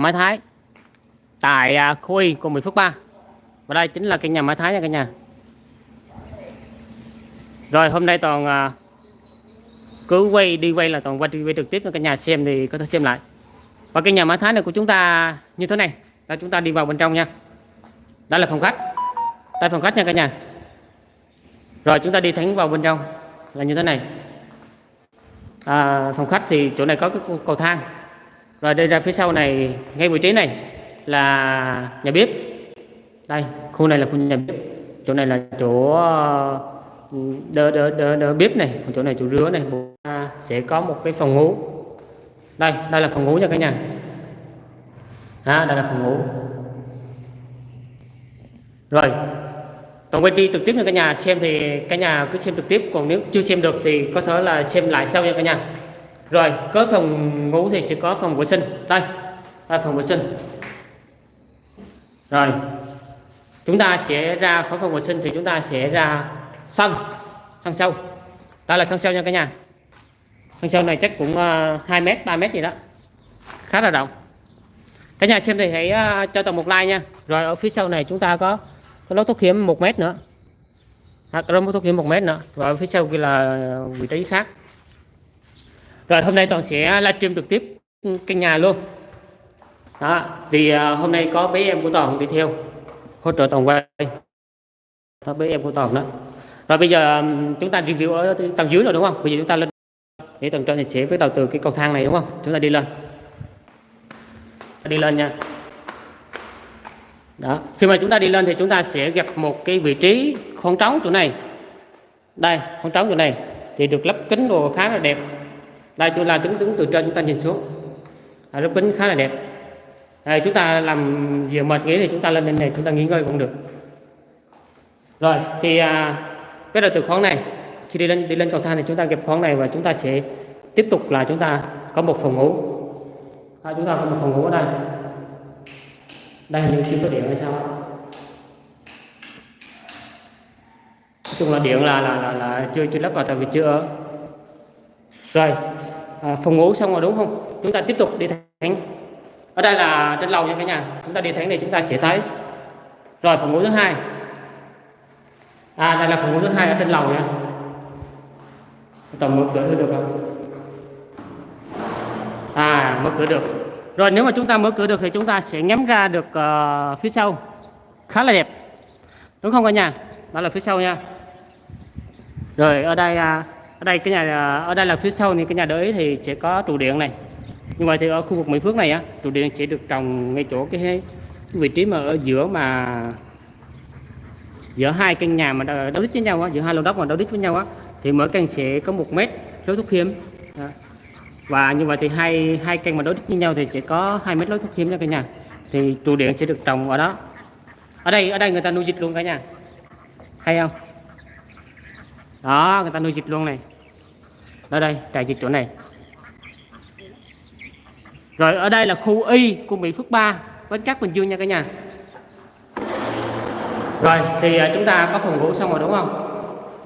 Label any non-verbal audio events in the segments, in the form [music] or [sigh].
máy Thái. Tại à, khu Y của Mỹ Phước 3 và đây chính là căn nhà máy Thái nha cả nhà. Rồi hôm nay toàn à, cứ quay đi quay là toàn quay đi quay trực tiếp cho cả nhà. Xem thì có thể xem lại. Và căn nhà Mai Thái này của chúng ta như thế này. Là chúng ta đi vào bên trong nha. Đó là phòng khách. Đây phòng khách nha cả nhà. Rồi chúng ta đi thẳng vào bên trong là như thế này. À, phòng khách thì chỗ này có cái cầu thang rồi đây ra phía sau này ngay vị trí này là nhà bếp. Đây khu này là khu nhà bếp. Chỗ này là chỗ đỡ đỡ đỡ, đỡ bếp này. Còn chỗ này chỗ rửa này. À, sẽ có một cái phòng ngủ. Đây đây là phòng ngủ nha cả nhà. À, đây là phòng ngủ. Rồi còn quay đi trực tiếp nha cả nhà. Xem thì cả nhà cứ xem trực tiếp. Còn nếu chưa xem được thì có thể là xem lại sau nha cả nhà rồi có phòng ngủ thì sẽ có phòng vệ sinh. Đây đây phòng vệ sinh. Rồi chúng ta sẽ ra khỏi phòng vệ sinh thì chúng ta sẽ ra sân sân sâu. Đây là sân sâu nha cả nhà. Sân sâu này chắc cũng ờ, uh, 2 mét 3 mét gì đó. Khá là rộng. Cả nhà xem thì hãy uh, cho tầm một like nha. Rồi ở phía sau này chúng ta có có lối thoát hiểm một mét nữa. À, có lối thoát hiểm một mét nữa. Và ở phía sau kia là vị trí khác rồi hôm nay toàn sẽ livestream trực tiếp căn nhà luôn. Đó thì uh, hôm nay có bé em của toàn đi theo hỗ trợ toàn quay đó bé em của toàn đó. Rồi bây giờ chúng ta review ở tầng dưới rồi đúng không? Bây giờ chúng ta lên để tầng trên thì sẽ bắt đầu từ cái cầu thang này đúng không? Chúng ta đi lên. Đi lên nha. Đó khi mà chúng ta đi lên thì chúng ta sẽ gặp một cái vị trí khoảng trống chỗ này. Đây khoảng trống chỗ này thì được lắp kính đồ khá là đẹp đây chúng là đứng đứng từ trên chúng ta nhìn xuống. À, lớp kính khá là đẹp. À, chúng ta làm gì mệt nghỉ thì chúng ta lên bên này chúng ta nghỉ ngơi cũng được. Rồi thì à, bắt đầu từ khoáng này khi đi lên đi lên cầu thang thì chúng ta gặp khoáng này và chúng ta sẽ tiếp tục là chúng ta có một phòng ngủ. À, chúng ta có một phòng ngủ ở đây. Đây hình như chưa có điện hay sao chung là điện là là là, là chưa chưa lắp vào tại vì chưa ở. Rồi Ờ, phòng ngủ xong rồi đúng không? Chúng ta tiếp tục đi thẳng ở đây là trên lầu nha cả nhà. Chúng ta đi thẳng này chúng ta sẽ thấy. Rồi phòng ngủ thứ hai. À đây là phòng ngủ thứ hai ở trên lầu nha. Tầm mở cửa được không? À mở cửa được. Rồi nếu mà chúng ta mở cửa được thì chúng ta sẽ ngắm ra được uh, phía sau. Khá là đẹp. Đúng không cả nhà? Đó là phía sau nha. Rồi ở đây uh, ở đây cái nhà ở đây là phía sau thì cái nhà đới thì sẽ có trụ điện này. Như vậy thì ở khu vực Mỹ Phước này á trụ điện sẽ được trồng ngay chỗ cái, cái vị trí mà ở giữa mà giữa hai căn nhà mà đấu đích với nhau á giữa hai lô đất mà đấu đích với nhau á thì mỗi căn sẽ có một mét lối thoát hiểm. Và như vậy thì hai hai căn mà đối đích với nhau thì sẽ có hai mét lối thoát hiểm nha cả nhà. Thì trụ điện sẽ được trồng ở đó. Ở đây ở đây người ta nuôi vịt luôn cả nhà. Hay không? Đó người ta nuôi vịt luôn này ở đây trại vịt chỗ này. Rồi ở đây là khu y của Mỹ Phước 3 Bến Cát Bình Dương nha cả nhà. Rồi thì à, chúng ta có phòng ngủ xong rồi đúng không?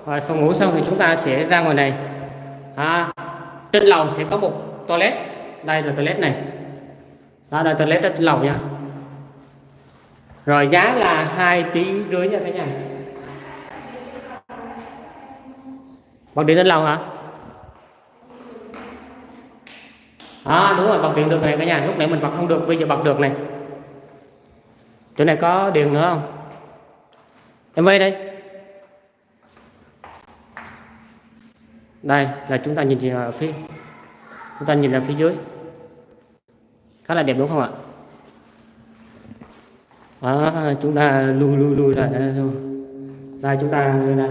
Rồi phòng ngủ xong thì chúng ta sẽ ra ngoài này. À, trên lầu sẽ có một toilet. Đây là toilet này. Đó là toilet ở trên lầu nha. Rồi giá là hai tỷ rưỡi nha cả nhà. Bạn đi lên lầu hả? À đúng rồi bật điện được này cả nhà lúc nãy mình bật không được bây giờ bật được này. Chỗ này có điện nữa không? Em về đây. Đây là chúng ta nhìn ở phía chúng ta nhìn ra phía dưới. Khá là đẹp đúng không ạ? Đó, chúng ta lui lui lui lại đây thôi đây. Chúng ta đây đây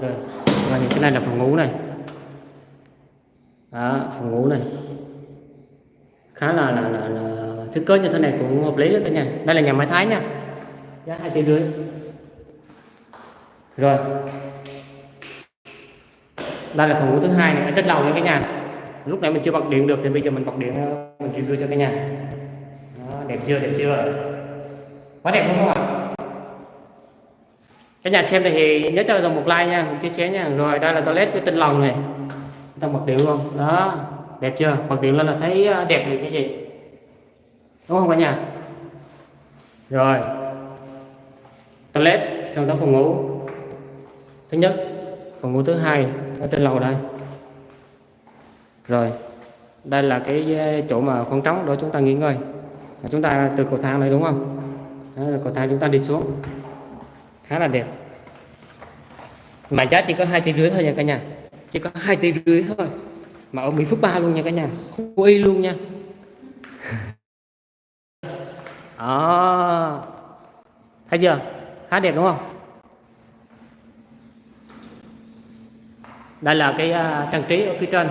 rồi và cái này là phòng ngủ này. Đó phòng ngủ này khá là là, là, là thiết kế như thế này cũng hợp lý đó cả nhà. Đây là nhà máy thái nha. Giá hai tỷ rưỡi. Rồi. Đây là phòng ngủ thứ hai này ở lâu nha cả nhà. Lúc nãy mình chưa bật điện được thì bây giờ mình bật điện ờ, mình review cho cả nhà. Đó, đẹp chưa đẹp chưa? Quá đẹp đúng không ạ? Cả nhà xem thì nhớ cho mình một like nha một chia sẻ nha. Rồi đây là toilet cái tinh lòng này. Ta bật điện luôn. Đó đẹp chưa? Bật điện lên là thấy à, đẹp liền cái gì? Đúng không cả nhà? Rồi. Toilet, xong tới phòng ngủ. Thứ nhất, phòng ngủ thứ hai ở trên lầu đây. Rồi. Đây là cái à, chỗ mà khoảng trống để chúng ta nghỉ ngơi. Chúng ta từ cầu thang này đúng không? Đó cầu thang chúng ta đi xuống. Khá là đẹp. Mà giá chỉ có hai tỷ rưỡi thôi nha cả nhà. Chỉ có hai tỷ rưỡi thôi mà ở Mỹ Phước Ba luôn nha cả nhà. Khu y luôn nha. À, [laughs] thấy chưa? Khá đẹp đúng không? Đây là cái uh, trang trí ở phía trên.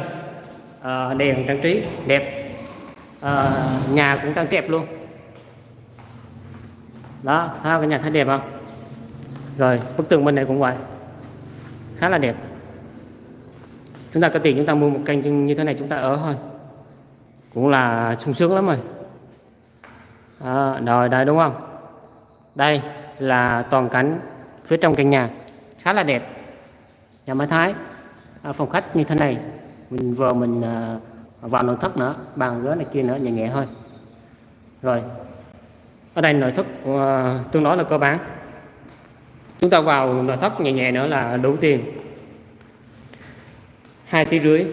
Uh, đèn trang trí đẹp. Uh, nhà cũng trang đẹp luôn. Đó thấy không? cái nhà thấy đẹp không? Rồi bức tường bên này cũng vậy. Khá là đẹp chúng ta có tiền chúng ta mua một căn như thế này chúng ta ở thôi. Cũng là sung sướng lắm rồi. À, rồi đây đúng không? Đây là toàn cảnh phía trong căn nhà. Khá là đẹp. Nhà máy thái. À, phòng khách như thế này. Mình vừa mình à, vào nội thất nữa bàn ghế này kia nữa nhẹ nhẹ thôi. Rồi. Ở đây nội thất uh, tương đối là cơ bản. Chúng ta vào nội thất nhẹ nhẹ nữa là đủ tiền hai tỷ rưỡi.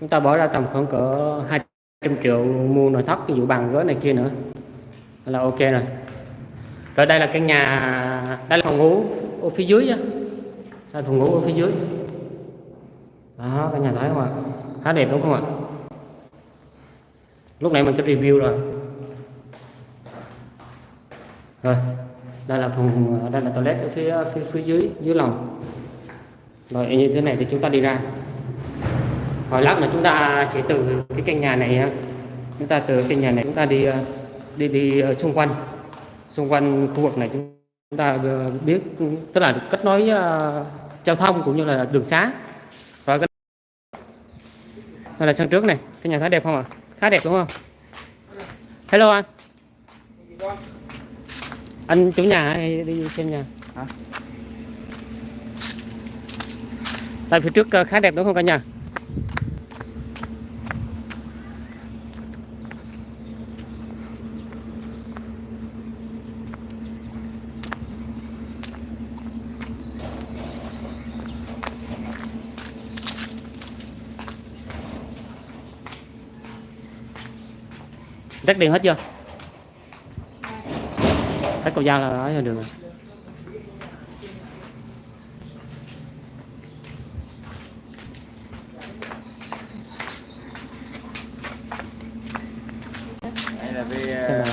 Chúng ta bỏ ra tầm khoảng cỡ 200 triệu mua nội thất ví dụ bàn ghế này kia nữa. Là ok rồi. Rồi đây là căn nhà, đây là phòng ngủ ở phía dưới á. Đây phòng ngủ ở phía dưới. Đó căn nhà thấy không ạ? Khá đẹp đúng không ạ? Lúc này mình có review rồi. Rồi, đây là phòng, đây là toilet ở phía phía phía dưới dưới lòng. Rồi, như thế này thì chúng ta đi ra hồi lát mà chúng ta sẽ từ cái căn nhà này chúng ta từ căn nhà này chúng ta đi ờ, đi đi ở xung quanh. Xung quanh khu vực này chúng ta biết tức là kết nối uh, giao thông cũng như là đường xá. Và cái đây là sân trước này cái nhà khá đẹp không ạ? À? khá đẹp đúng không? Hello anh. Anh chủ nhà hay đi xem nhà? Hả? Tại phía trước ờ, khá đẹp đúng không cả nhà? Tắt điện hết chưa? Tắt cầu dao là ở đường rồi đây là về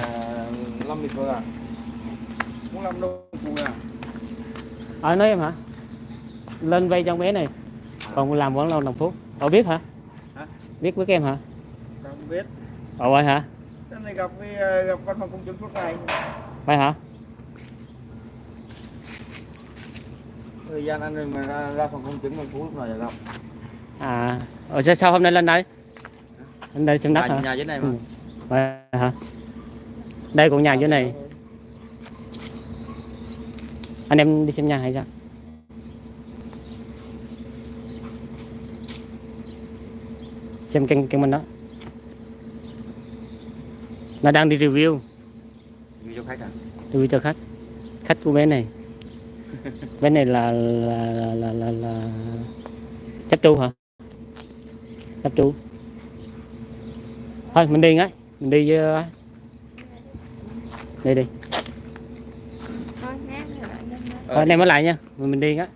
lịch à muốn làm à ở nói em hả? Lên vay trong bé này. Còn làm vẫn lâu đồng phút cậu biết hả? hả? Biết với em hả? Không biết. Ồ vậy hả? Này gặp với ờ, gặp văn phòng công chứng suốt ngày. Vậy hả? Thời gian anh mà ra, ra phòng công chứng phố lúc nào giờ gặp. À ở sao sao hôm nay lên đây? Lên đây xem đất hả? nhà dưới này mà. Ừ. vậy hả đây cũng nhà dưới này. Anh em đi xem nhà hay sao? Xem kênh kênh mình đó. Nó đang đi review. Review cho khách à? Review cho khách. Khách của bé này. Bé này là là là là, là, là... chấp tru hả? Chấp tru thôi mình đi ngay. Mình đi với đi đi. Thôi anh em mới lại nha. Mình đi á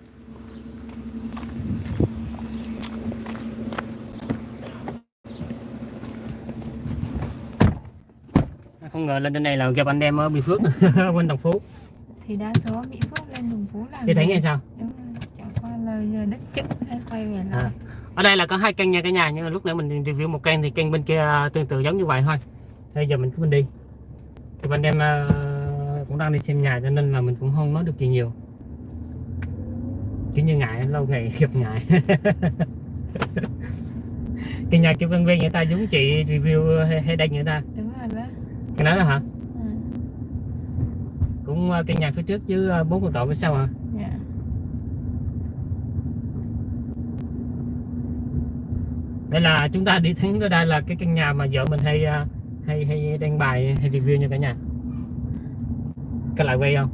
không ngờ lên trên này là gặp anh em ở Mỹ Phước [laughs] bên Đồng Phú. Thì đa số Mỹ Phước lên Đồng Phú làm thì thấy nghe sao? Đúng rồi chẳng qua lời giờ đất chữ hay quay về lại. À. ở đây là có hai căn nhà cả nhà nhưng mà lúc nãy mình review một căn thì căn bên kia tương tự giống như vậy thôi. Bây giờ mình cứ mình đi thì anh em uh, cũng đang đi xem nhà cho nên là mình cũng không nói được gì nhiều. Kiểu như ngại lâu ngày [laughs] gặp ngại. [laughs] Cái nhà kia bên bên người ta giống chị review hay, hay đăng người ta. Đúng rồi đó. Cái đó là hả? Ừ. cũng uh, căn nhà phía trước chứ uh, bốn con trọ phía sau hả? Dạ. đây là chúng ta đi thắng ở đây là cái căn nhà mà vợ mình hay uh, hay hay đăng bài hay review nha cả nhà. Cái lại quay không?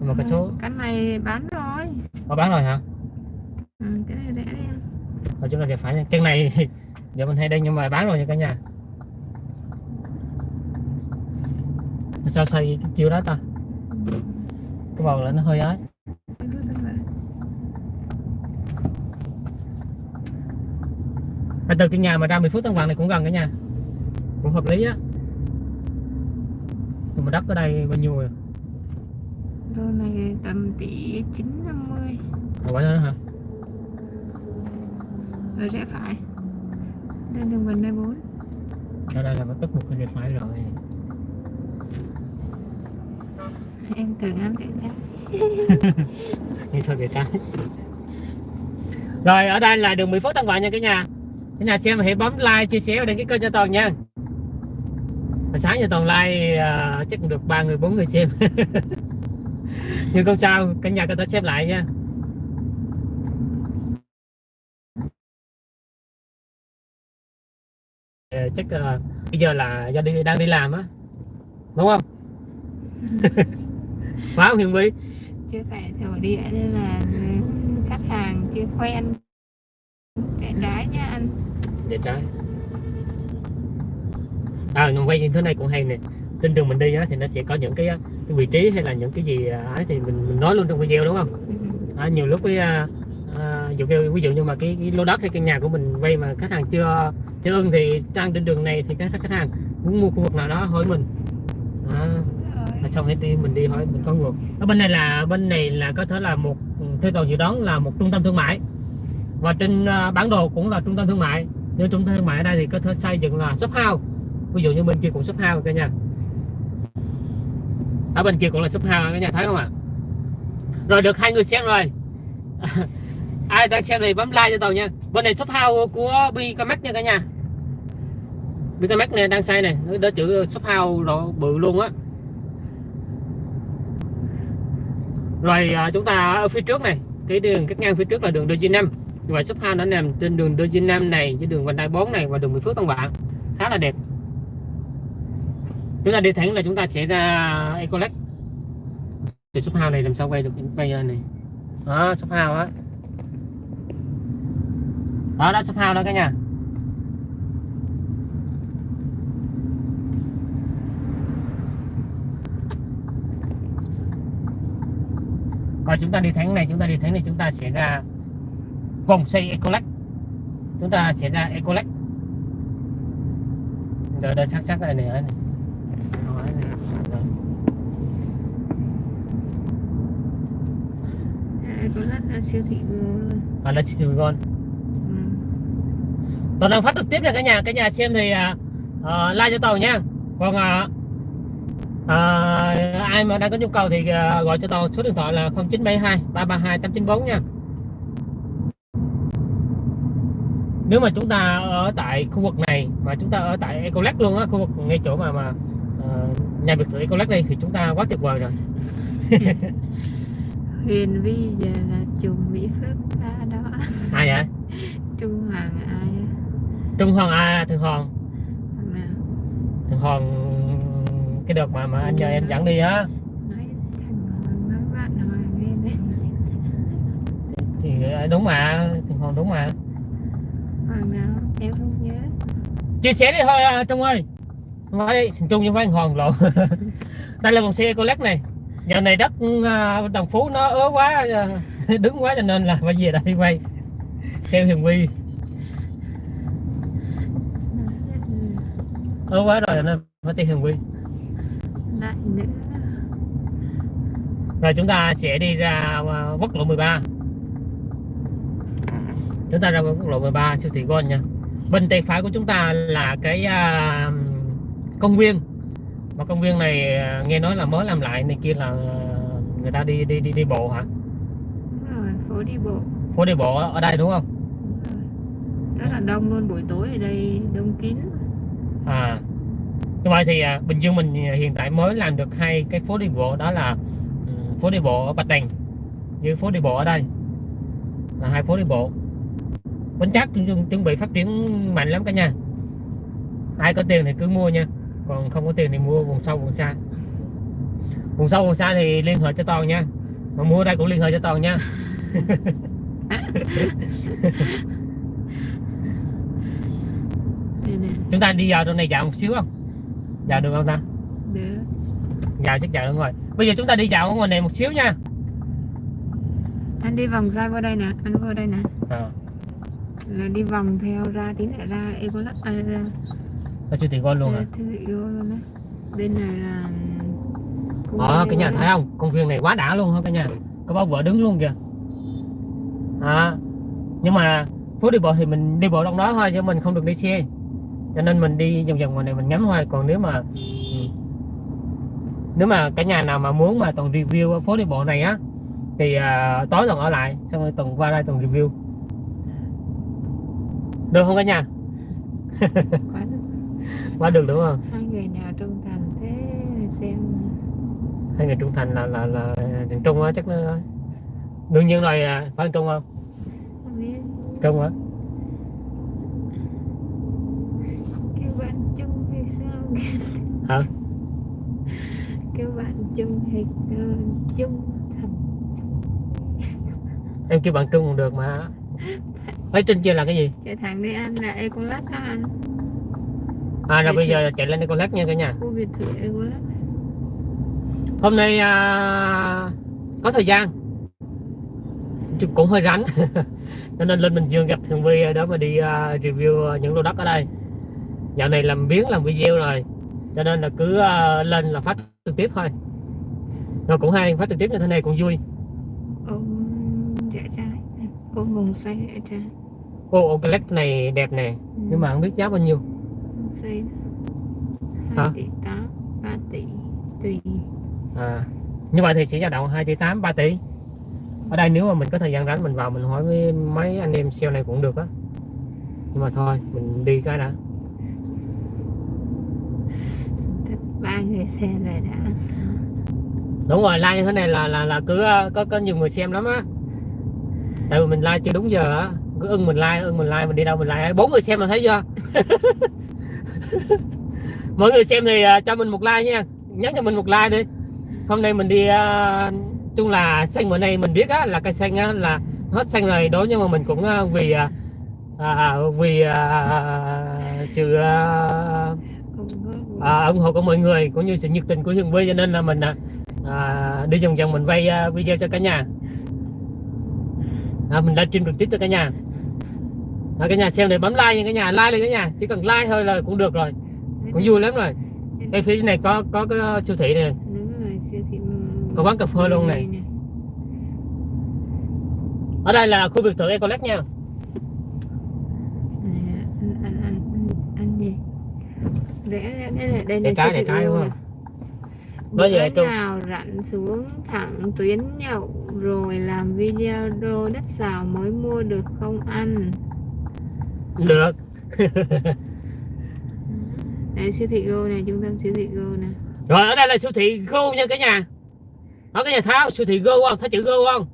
Mà cái số. cái này bán rồi. Có bán rồi hả? Ừ, cái này rẻ đi. Ở chúng ta sẽ phải nha. Chân này [laughs] giờ mình hay đăng nhưng mà bán rồi nha cả nhà. Sao xây chiều đó ta? Cái bầu là nó hơi ấy Cái. Và từ cái nhà mà ra 10 phút Tân Vàng này cũng gần cả nhà cũng hợp lý á. Nhưng mà đất ở đây bao nhiêu rồi? Đô này tầm tỷ 950 Rồi bao nhiêu nữa hả? Rồi rẽ phải. Lên đường vành đai 4 đây đây là bắt buộc phải phải rồi. Em tưởng em tưởng em như thôi về trái rồi ở đây là đường 10 phút Tân Vàng nha cả nhà. Cả nhà xem hãy bấm like chia sẻ và đăng ký kênh cho toàn nha Hồi sáng giờ toàn like à, chắc cũng được ba người bốn người xem. [laughs] Nhưng không sao cả nhà có thể xem lại nha. Ờ, chắc à, bây giờ là do đi đang đi làm á. Đúng không? [laughs] Phải không Hiền Vy Chưa phải thổ địa nên là khách hàng chưa quen. Rẽ trái nha anh. Để trái à nhưng quay như thế này cũng hay nè. Trên đường mình đi á thì nó sẽ có những cái, cái vị trí hay là những cái gì à, ấy thì mình, mình nói luôn trong video đúng không? Ừ. à, nhiều lúc cái à, à, ví, dụ, ví dụ như mà cái, cái lô đất hay căn nhà của mình vay mà khách hàng chưa chưa ưng thì đang trên đường này thì các khách hàng muốn mua khu vực nào đó hỏi mình. À. Rồi. xong hết đi mình đi hỏi mình có ngược ở bên này là bên này là có thể là một theo toàn dự đoán là một trung tâm thương mại. Và trên à, bản đồ cũng là trung tâm thương mại. Nhưng trung tâm thương mại ở đây thì có thể xây dựng là shop house ví dụ như bên kia cũng shop house cả nhà. Ở bên kia cũng là shop house cả nhà thấy không ạ? Rồi được hai người xem rồi. [laughs] Ai đang xem thì bấm like cho tàu nha. Bên này shop house của Bicamax nha cả nhà. Bicamax này đang xây này nó đỡ chữ shop house rồi bự luôn á. Rồi à, chúng ta ở phía trước này. Cái đường cắt ngang phía trước là đường DG5 và vậy shop house nó nằm trên đường DG5 này với đường vành đai 4 này và đường Mỹ Phước Tân Vạn khá là đẹp chúng ta đi thẳng là chúng ta sẽ ra ecolex từ shop house này làm sao quay được, quay lên này? Đó, shop house á. Đó đó, shop house đó cả nhà. Và chúng ta đi thẳng này, chúng ta đi thẳng này, chúng ta sẽ ra vòng xoay ecolex chúng ta sẽ ra ecolex đợi đợi sát sát này này này có lát là siêu thị vừa luôn và là City Gòn ừ. toàn đang phát trực tiếp nha cả nhà cả nhà xem thì à, à, like cho tàu nha. Còn à, à, ai mà đang có nhu cầu thì à, gọi cho tàu số điện thoại là 0972 332 894 nha. Nếu mà chúng ta ở tại khu vực này mà chúng ta ở tại Ecolec luôn á khu vực ngay chỗ mà mà à, nhà biệt thự Ecolec đây thì chúng ta quá tuyệt vời rồi. [laughs] Huyền Vi giờ là chùm Mỹ Phước ra đó. Ai vậy? Trung Hoàng ai? Trung Hoàng à Thường Hoàng Thường Hoàng cái đợt mà mà anh nhờ em dẫn đi á. Thì ờ, đúng mà Thường Hoàng đúng mà. Hoàng nào? Em không nhớ. Chia sẻ đi thôi à, Trung ơi nói Trung chứ phải Hoàng lộn. [laughs] Đây là vòng xe Ecolec này. Giờ này đất à, Đồng Phú nó ớ quá à, [laughs] đứng quá cho nên là phải về đây quay. Theo Hiền Quy ớ quá rồi nên phải theo Hiền Quy lại nữa. Rồi chúng ta sẽ đi ra à, quốc lộ 13 chúng ta ra quốc lộ 13 siêu thị Gold nha. Bên tay phải của chúng ta là cái à, công viên. Mà công viên này à, nghe nói là mới làm lại này kia là à, người ta đi đi đi đi bộ hả? Đúng rồi phố đi bộ. Phố đi bộ ở đây đúng không? Rất là đông luôn buổi tối ở đây đông kín. À. Như vậy thì à, Bình Dương mình hiện tại mới làm được hai cái phố đi bộ đó là ừ, phố đi bộ ở Bạch Đằng với phố đi bộ ở đây. Là hai phố đi bộ. Bến Trắc chuẩn, chuẩn bị phát triển mạnh lắm cả nhà. Ai có tiền thì cứ mua nha còn không có tiền thì mua vùng sâu vùng xa. Vùng sâu vùng xa thì liên hệ cho toàn nha. Mà mua đây cũng liên hệ cho toàn nha. Chúng ta đi vào trong này dạo một xíu không? Dạo được không ta? Được. dạo chắc dạo được rồi. Bây giờ chúng ta đi dạo ở ngoài này một xíu nha. Anh đi vòng ra qua đây nè, anh vô đây nè. à, Là đi vòng theo ra tí nữa ra Ecolab à, ra ở siêu thị Gold luôn à? Thư thị Go luôn đấy. Bên này là Ờ, cái nhà thấy không công viên này quá đã luôn hả cả nhà? Có bao vợ đứng luôn kìa. À, nhưng mà phố đi bộ thì mình đi bộ trong đó thôi chứ mình không được đi xe. Cho nên mình đi vòng vòng ngoài này mình ngắm thôi còn nếu mà ừ, nếu mà cả nhà nào mà muốn mà toàn review ở phố đi bộ này á thì à, tối toàn ở lại xong rồi toàn qua đây toàn review. Được không cả nhà? Quá. [laughs] quá được đúng không? Hai người nhà trung thành thế xem. Hai người trung thành là là là thằng trung á chắc nó đương nhiên rồi à, phải thằng trung không? Không biết. Trung á kêu bạn chung hay sao? Hả? Kêu bạn chung hay uh, chung thành. Em kêu bạn trung còn được mà. [laughs] Ấy trên kia là cái gì? Chạy thẳng đi ăn là Ecolab đó anh à rồi bây giờ chạy lên Ecolab nha cả nhà. Hôm nay à, có thời gian. Cũng hơi rảnh [laughs] cho nên lên Bình Dương gặp Thường Vi đó mà đi à, review những lô đất ở đây. Dạo này làm biến làm video rồi. Cho nên là cứ à, lên là phát trực tiếp thôi. Rồi cũng hay phát trực tiếp như thế này cũng vui. Ôm rẽ trái ôm vùng xoay rẽ trái ô led này đẹp nè. Ừ, nhưng mà không biết giá bao nhiêu Hả? hai tỷ tám ba tỷ tùy. À như vậy thì sẽ dao động 2 tỷ 8 3 tỷ. Ở đây nếu mà mình có thời gian rảnh mình vào mình hỏi với mấy anh em sale này cũng được á. Nhưng mà thôi mình đi cái đã. Ba người xem rồi đã. Đúng rồi like như thế này là là là cứ ờ, có có nhiều người xem lắm á. Tại vì mình like chưa đúng giờ á. Cứ ưng mình like ưng mình like mình đi đâu mình like. Bốn người xem là thấy chưa [laughs] mọi người xem thì à, cho mình một like nha. Nhắn cho mình một like đi. Hôm nay mình đi uh, chung là xanh bữa nay mình biết á là cây xanh á là hết xanh rồi. Đó nhưng mà mình cũng uh, vì uh, vì uh, sự uh, uh, ủng hộ của mọi người cũng như sự nhiệt tình của Hương Vy cho nên là mình uh, đi vòng vòng mình quay uh, video cho cả nhà. À, mình livestream trực tiếp cho cả nhà à, cả nhà xem để bấm like nha cả nhà like lên cả nhà. Chỉ cần like thôi là cũng được rồi. Cũng vui lắm rồi. Đây phía này có có cái siêu thị này. Đúng rồi siêu thị Có quán cà phê luôn này. ở đây là khu biệt thự Ecolex nha. Nè, ăn ăn ăn ăn, ăn gì? Rẽ đây này đây là cái thị cái đúng luôn không? à. Bây giờ Bữa Trung- nào rảnh xuống thẳng tuyến nhậu rồi làm video đô đất xào mới mua được không ăn được. [laughs] Đây siêu thị Go này trung tâm siêu thị Go này rồi ở đây là siêu thị Go nha cả nhà. Đó cả nhà tháo siêu thị Go không? Thấy chữ Go không?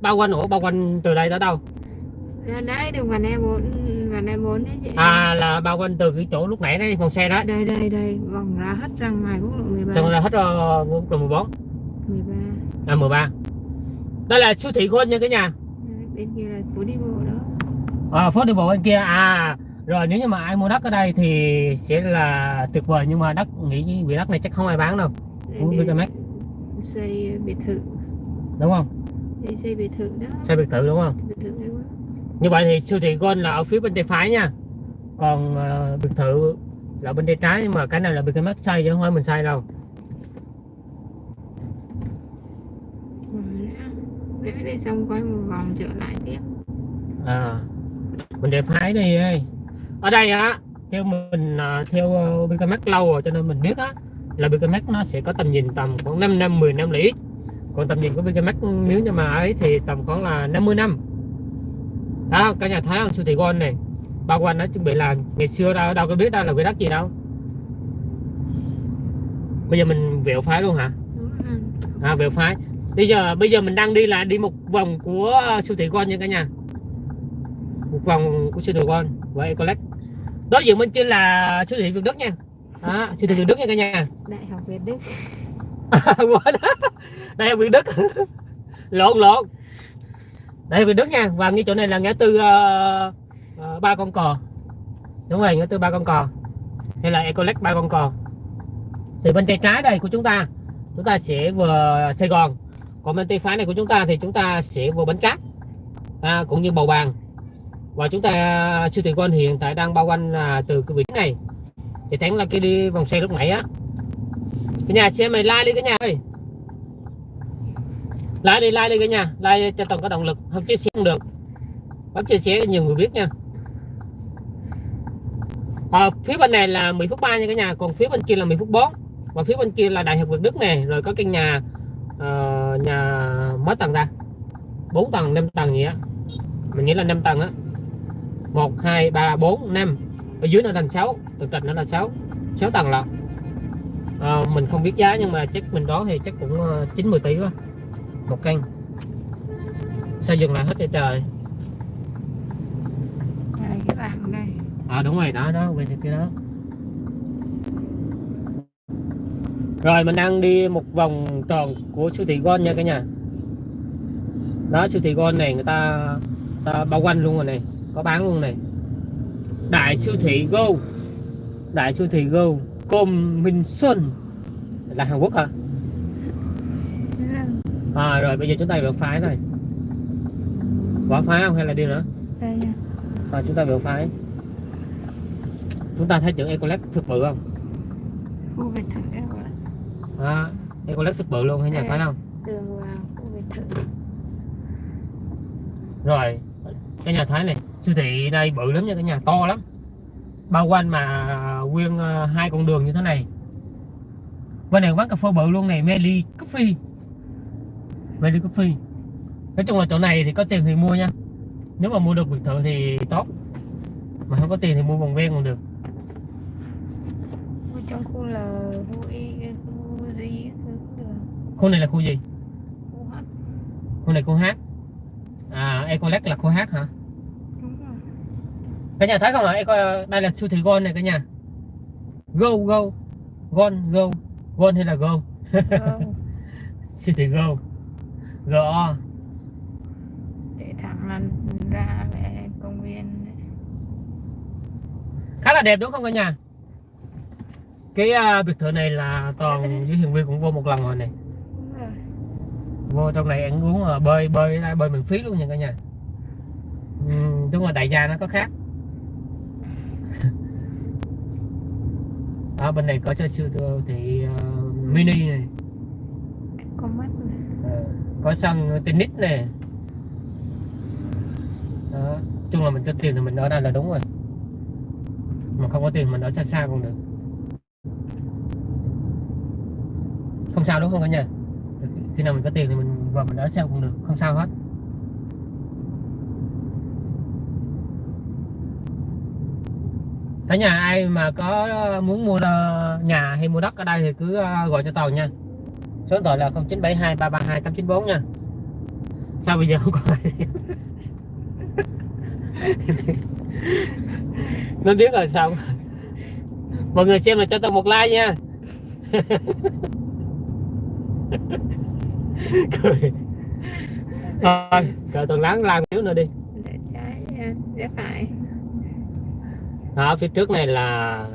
Bao quanh ủa bao quanh từ đây tới đâu? Ra đấy đường vành e bốn vành e bốn đấy chị. À là bao quanh từ cái chỗ lúc nãy đấy phòng xe đó đây đây đây vòng ra hết ra ngoài quốc lộ 13 xong là hết uh, quốc lộ 14 13 à 13 đây là siêu thị Gold nha cả nhà. Bên kia là phố đi bộ đó à, phố đi bộ bên kia. À rồi nếu như mà ai mua đất ở đây thì sẽ là tuyệt vời nhưng mà đất nghĩ vì đất này chắc không ai bán đâu. Để- để xây biệt thự. Đúng không? Để xây biệt thự đó. Xây biệt thự đúng không? Biệt thự đấy quá. Như vậy thì siêu thị Gold là ở phía bên tay phải nha. Còn ờ, biệt thự là bên tay trái nhưng mà cái này là bên cái mắt xây chứ không phải mình xây đâu. Rẽ đây xong quay một vòng trở lại tiếp. À mình để phái đi ơi ở đây á theo mình à, theo ờ, Bicamax lâu rồi cho nên mình biết á là Bicamax nó sẽ có tầm nhìn tầm khoảng 5 năm 10 năm là ít. Còn tầm nhìn của Bicamax nếu như mà ấy thì tầm khoảng là 50 năm. Đó cả nhà thấy không? Siêu thị Gold này. Bao quanh nó chuẩn bị làm ngày xưa đâu đâu có biết đâu là cái đất gì đâu. Bây giờ mình vẹo phái luôn hả? À vẹo phái. Bây giờ bây giờ mình đang đi là đi một vòng của siêu thị Gold nha cả nhà một vòng của siêu thị Gold và Ecolex đối diện bên trên là siêu thị Việt Đức nha. Đó, siêu thị Việt Đức nha cả nhà. Đại học Việt Đức. [laughs] Đây là Việt Đức. [laughs] Lộn lộn. Đây là Việt Đức nha. Và ngay chỗ này là ngã tư ờ, ờ, ba con cò. Đúng rồi ngã tư ba con cò. Hay là Ecolex ba con cò. Thì bên tay trái đây của chúng ta chúng ta sẽ vừa Sài Gòn. Còn bên tay phải này của chúng ta thì chúng ta sẽ vừa Bến Cát. À, cũng như Bầu Bàng và chúng ta siêu thị Gold hiện tại đang bao quanh là từ cái vị trí này. Thì thắng là cái đi vòng xe lúc nãy á. Cái nhà xe mày like đi cái nhà ơi. Like đi like đi cái nhà. Like cho toàn có động lực. Không chia sẻ không được. Bấm chia sẻ nhiều người biết nha. À, phía bên này là Mỹ Phước 3 nha cả nhà. Còn phía bên kia là Mỹ Phước 4 và phía bên kia là Đại học Việt Đức này rồi có căn nhà uh, nhà mấy tầng ta. 4 tầng 5 tầng gì á. Mình nghĩ là 5 tầng á. 1 2 3 4 5 ở dưới nó thành 6 tầng trệt nó là 6 6 tầng lận. Ờ, mình không biết giá nhưng mà chắc mình đoán thì chắc cũng ờ, 9 10 tỷ quá. Một căn. Sao dừng lại hết trời trời. Đây cái bảng đây. À đúng rồi đó đó về kia đó. Rồi mình đang đi một vòng tròn của siêu thị Gold nha cả nhà. Đó siêu thị Gold này người ta, ta bao quanh luôn rồi này có bán luôn này. Đại siêu thị Go. Đại siêu thị Go. Công Minh Xuân. Là Hàn Quốc hả? À rồi bây giờ chúng ta vào phái này. Vào phái không hay là đi nữa? Đây nha. À, chúng ta vào phái. Chúng ta thấy chữ Ecolex thực bự không? Khu biệt thự là à, Ecolex thực bự luôn hay nhà phải không? Tường vào khu biệt thự. Rồi cái nhà thái này siêu thị đây bự lắm nha cái nhà to lắm. Bao quanh mà nguyên ờ, hai con đường như thế này. Bên này quán cà phê bự luôn này Meli Coffee. Meli Coffee. Nói chung là chỗ này thì có tiền thì mua nha. Nếu mà mua được biệt thự thì tốt. Mà không có tiền thì mua vòng ven còn được. Trong khu L khu Y khu G thứ cũng được. Khu này là khu gì? Khu này khu H Ecolex là khu H hả? Đúng rồi. Cả nhà thấy không ạ Eco đây là siêu thị Gold này cả nhà. Go Go. Gold Go. Gold hay là Go? Vâng, [laughs] siêu thị Go. Go. Để thẳng là ra về công viên. Khá là đẹp đúng không cả nhà? Cái uh, biệt thự này là toàn với hiền viên cũng vô một lần rồi này vô trong này ăn uống uh, bơi bơi bơi miễn phí luôn nha cả nhà. Uhm, đúng là đại gia nó có khác. Ở bên này có cho siêu thị uh, mini này. Có mắt này Ờ, có sân tennis đó. nói chung là mình có tiền thì mình ở đây là đúng rồi. Mà không có tiền mình ở xa xa cũng được. Không sao đúng không cả nhà khi nào mình có tiền thì mình vào mình ở sao cũng được, không sao hết. Cả nhà ai mà có ờ, muốn mua ờ, nhà hay mua đất ở đây thì cứ ờ, gọi cho tàu nha. Số điện thoại là 0972 332 894 nha. Sao bây giờ không có ai [laughs] nó biết rồi sao? Mọi người xem là cho tôi một like nha. [laughs] [laughs] cười. Thôi cờ tuần láng like xíu nữa đi. Để trái để phải. Ở phía trước này là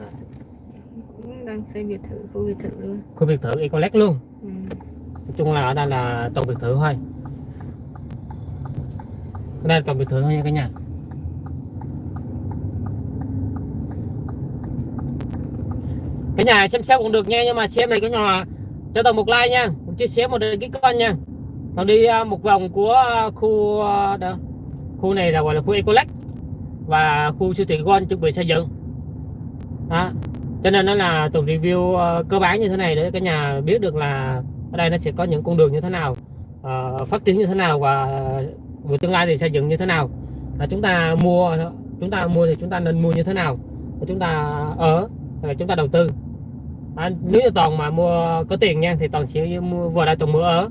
đang xây biệt thự khu biệt thự luôn. khu biệt thự Ecolex luôn. Ừ. nói chung là ở đây là toàn biệt thự thôi. Ở đây là toàn biệt thự thôi nha cả nhà. Cả nhà xem sao cũng được nha nhưng mà xem này cái nhà cho tôi một like nha chia sẻ một cái ký nha. Còn đi à, một vòng của à, khu à, đó. khu này là, gọi là khu Ecolex và khu siêu thị Gon chuẩn bị xây dựng. Đó. cho nên nó là tổng review cơ bản như thế này để cả nhà biết được là ở đây nó sẽ có những con đường như thế nào phát triển như thế nào và về tương lai thì xây dựng như thế nào. Là chúng ta mua, chúng ta mua thì chúng ta nên mua như thế nào. Và chúng ta ở, và là chúng ta đầu tư à, nếu như toàn mà mua có tiền nha thì toàn sẽ mua vào đây toàn mua ở.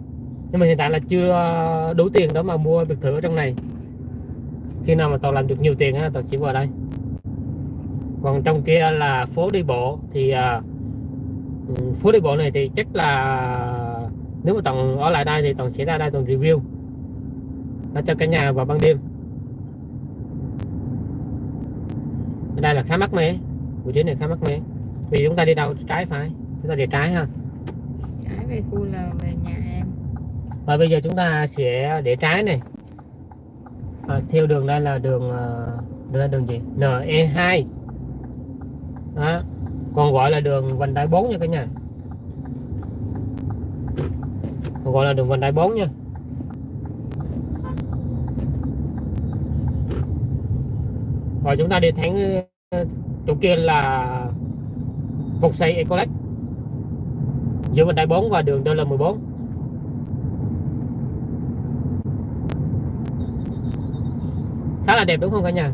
Nhưng mà hiện tại là chưa ờ, đủ tiền đó mà mua biệt thự ở trong này. Khi nào mà toàn làm được nhiều tiền á toàn chỉ vào đây. Còn trong kia là phố đi bộ thì à, phố đi bộ này thì chắc là nếu mà toàn ở lại đây thì toàn sẽ ra đây toàn review. Ở cho cả nhà vào ban đêm. Ở đây là khá mắc mẻ. Vị trí này khá mắc mẻ vì chúng ta đi đâu? Trái phải. Chúng ta đi trái ha. Trái về khu L về nhà em. Và bây giờ chúng ta sẽ để trái này. À, theo đường đây là đường ờ, đây là đường gì? NE2 đó. Còn gọi là đường vành đai 4 nha cả nhà. Còn gọi là đường vành đai 4 nha. Rồi chúng ta đi thẳng ờ, chỗ kia là phục xây Ecolex giữa vành đai 4 và đường DL14 khá là đẹp đúng không cả nhà?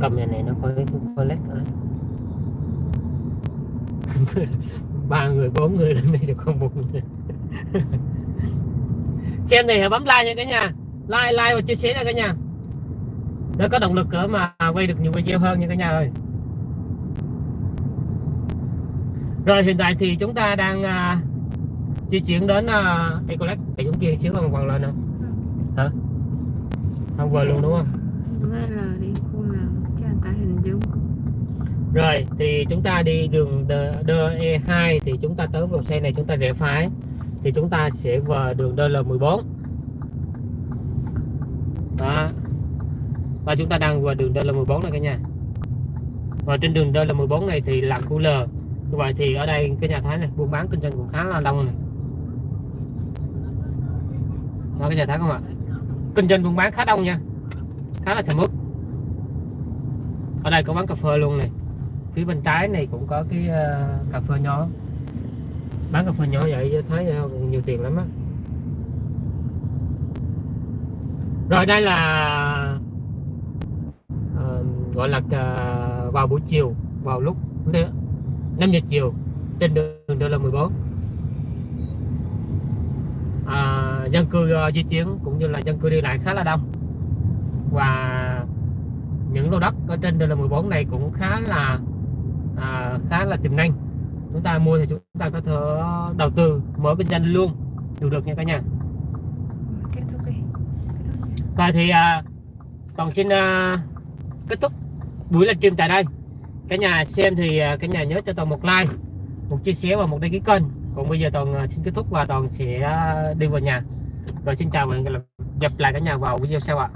Cầm nhà này nó có Ecolex ở. [laughs] Ba người, bốn người lên đây thì không một người. [laughs] Xem này hãy bấm like nha cả nhà. Like like và chia sẻ nha cả nhà. Để có động lực nữa mà quay được nhiều video hơn nha cả nhà ơi. Rồi hiện tại thì chúng ta đang uh, di chuyển đến uh, Ecolex thì chúng kia xíu còn còn lên không? Hả? Không vừa luôn đúng không? Đúng rồi L đi khu L cho ta hình dung. Rồi thì chúng ta đi đường DE2 thì chúng ta tới vòng xe này chúng ta rẽ phải. Thì chúng ta sẽ vào đường DL14 đó. Và chúng ta đang vào đường DL14 này cả nhà. Và trên đường DL14 này thì là khu L như vậy thì ở đây cái nhà thái này buôn bán kinh doanh cũng khá là đông này. Đó cái nhà thái không ạ? Kinh doanh buôn bán khá đông nha. Khá là sầm uất ở đây có bán cà phê luôn này. Phía bên trái này cũng có cái uh, cà phê nhỏ. Bán cà phê nhỏ vậy thấy uh, ờ, nhiều tiền lắm á. Rồi đây là uh, gọi là uh, vào buổi chiều vào lúc 5 giờ chiều trên đường đô la 14 à, dân cư ờ, di chuyển cũng như là dân cư đi lại khá là đông. Và những lô đất ở trên đường là 14 này cũng khá là à, khá là tiềm năng. Chúng ta mua thì chúng ta có thể đầu tư mở kinh doanh luôn đều được nha cả nhà. Rồi thì à, toàn xin à, kết thúc buổi livestream tại đây cả nhà xem thì à, cả nhà nhớ cho toàn một like, một chia sẻ và một đăng ký kênh. Còn bây giờ toàn à, xin kết thúc và toàn sẽ à, đi vào nhà. Rồi xin chào và hẹn gặp lại cả nhà vào video sau ạ.